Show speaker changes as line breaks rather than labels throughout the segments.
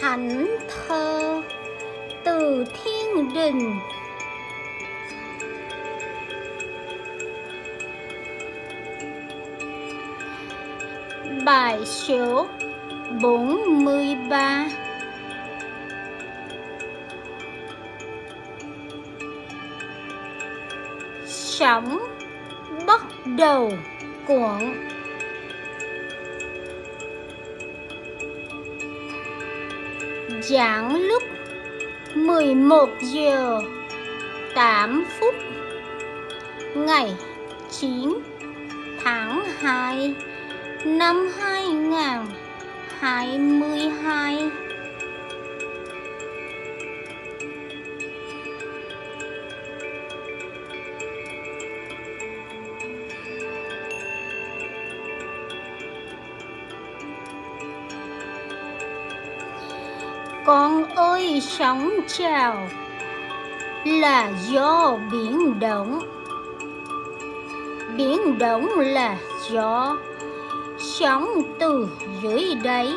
thánh thơ từ thiên đình. Bài số 43 sống bắt đầu cuộn. Giảng lúc 11 giờ 8 phút Ngày 9 tháng 2 năm 2022 Con ơi, sóng trào là do biển động. Biển động là gió sóng từ dưới đáy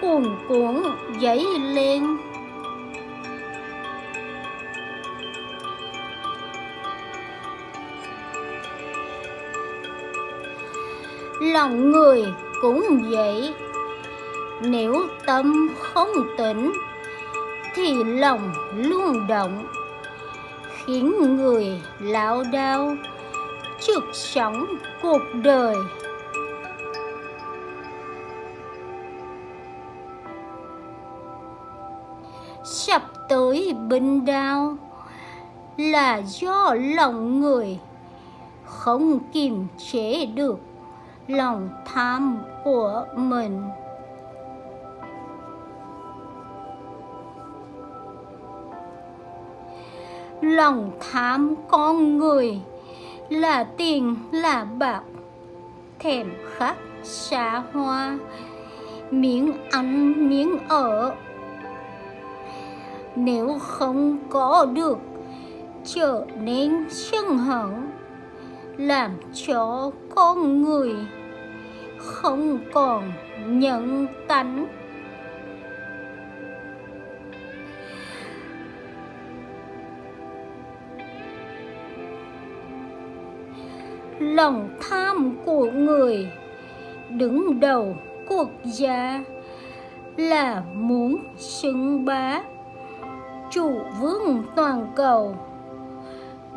cuồn cuộn dấy lên. Lòng người cũng vậy nếu tâm không tỉnh thì lòng luôn động, khiến người lão đao trước sóng cuộc đời. Sắp tới bình đao là do lòng người không kiềm chế được lòng tham của mình. Lòng tham con người, là tiền, là bạc, thèm khát xa hoa, miếng ăn, miếng ở. Nếu không có được, trở nên sân hận, làm cho con người không còn nhận tánh. Lòng tham của người. Đứng đầu quốc gia là muốn xứng bá chủ vương toàn cầu.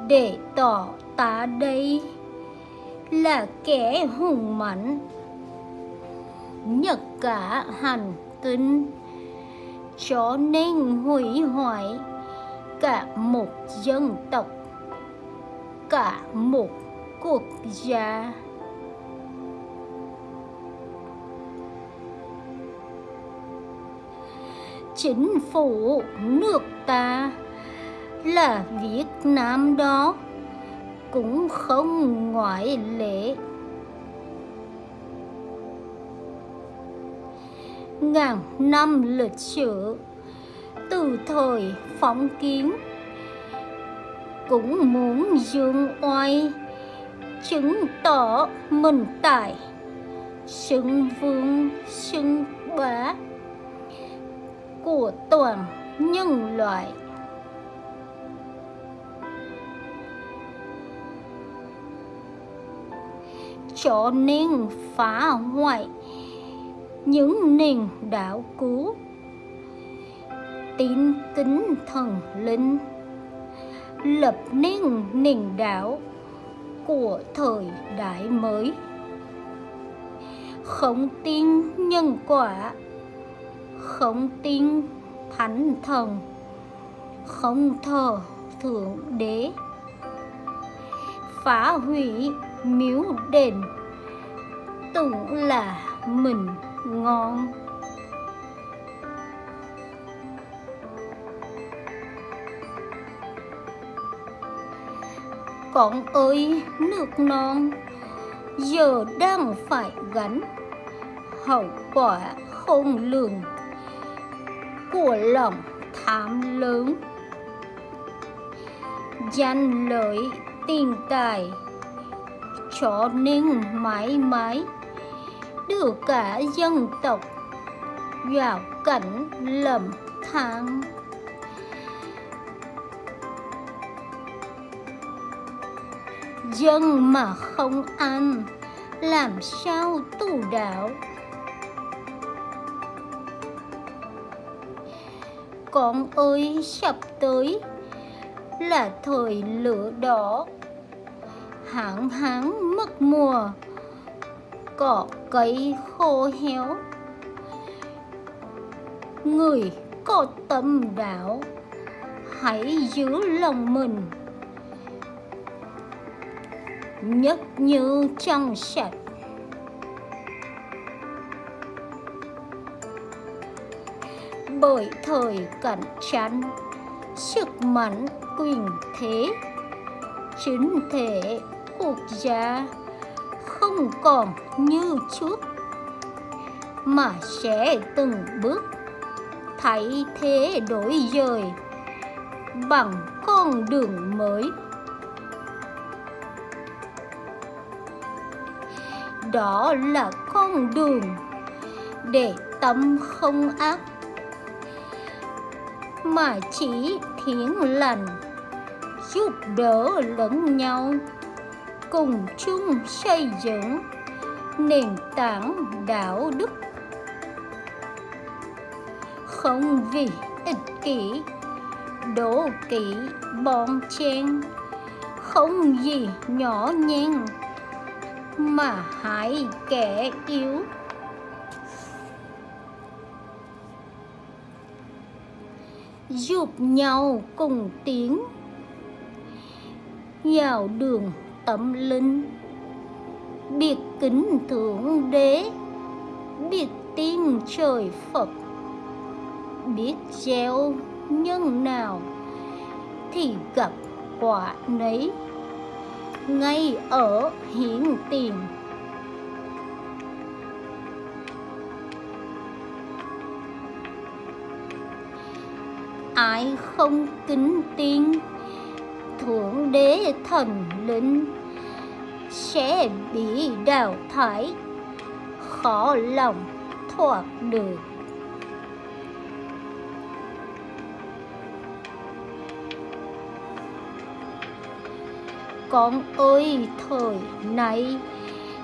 Để tỏ tá đây là kẻ hùng mạnh, nhật cả hành tinh. Cho nên hủy hoại cả một dân tộc, cả một cuộc gia chính phủ nước ta là Việt Nam đó, cũng không ngoại lệ. Ngàn năm lịch sử, từ thời phong kiến, cũng muốn dương oai chứng tỏ mình tài xứng vương, xứng bá của toàn nhân loại. Cho nên phá hoại những nền đạo cũ. Tín kính thần linh lập nên nền đạo của thời đại mới. Không tin nhân quả, không tin thánh thần, không thờ thượng đế. Phá hủy miếu đền, tưởng là mình ngon. Con ơi, nước non. Giờ đang phải gánh. Hậu quả không lường của lòng tham lớn. Danh lợi tiền tài cho nên mãi mãi đưa cả dân tộc vào cảnh lầm than. Dân mà không ăn, làm sao tu đạo? Con ơi, sắp tới là thời lửa đỏ. Hạn hán mất mùa, cỏ cây khô héo. Người có tâm đạo, hãy giữ lòng mình nhất như trong sạch. Bởi thời cạnh tranh, sức mạnh quyền thế, chính thể quốc gia không còn như trước, mà sẽ từng bước thay thế đổi dời bằng con đường mới. Đó là con đường để tâm không ác. Mà chỉ thiện lành giúp đỡ lẫn nhau, cùng chung xây dựng nền tảng đạo đức. Không vì ích kỷ, đố kỵ bon chen không gì nhỏ nhen mà hại kẻ yếu. Giúp nhau cùng tiến vào đường tâm linh. Biết kính thượng đế. Biết tin trời phật. Biết gieo nhân nào thì gặp quả nấy ngay ở hiện tiền. Ai không kính tin thượng đế thần linh, sẽ bị đào thải, khó lòng thoát được. Con ơi, thời nay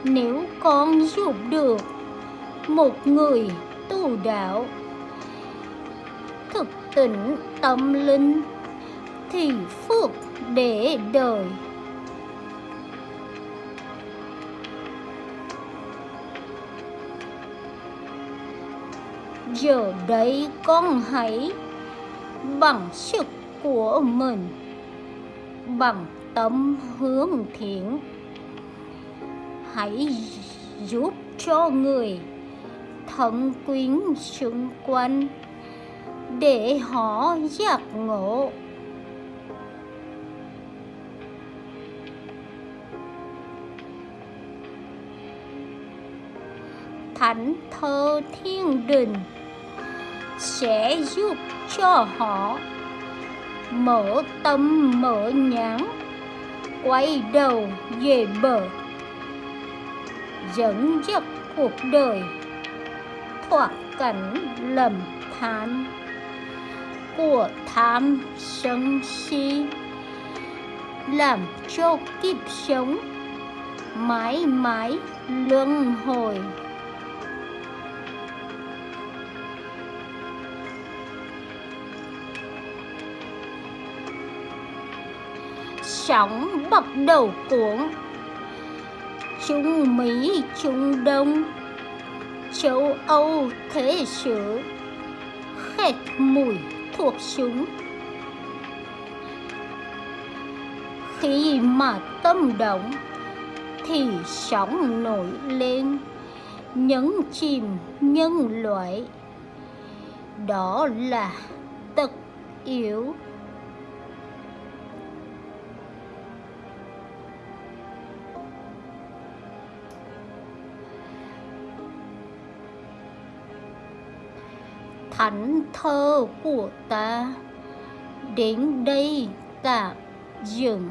nếu con giúp được một người tu đạo thực tỉnh tâm linh thì phước để đời. Giờ đây con hãy bằng sức của mình, bằng tâm hướng thiện. Hãy giúp cho người thân quyến xung quanh để họ giác ngộ. Thánh thơ thiên đình sẽ giúp cho họ mở tâm mở nhãn quay đầu về bờ. Dẫn dắt cuộc đời, thoát cảnh lầm than của tham sân si, làm cho kiếp sống mãi mãi luân hồi. Chóng bắt đầu cuộn Trung Mỹ, Trung Đông Châu Âu thế sử Khét mùi thuộc súng Khi mà tâm động Thì sóng nổi lên Nhấn chìm nhân loại. Đó là tật yếu. Thánh thơ của ta. Đến đây tạm dừng.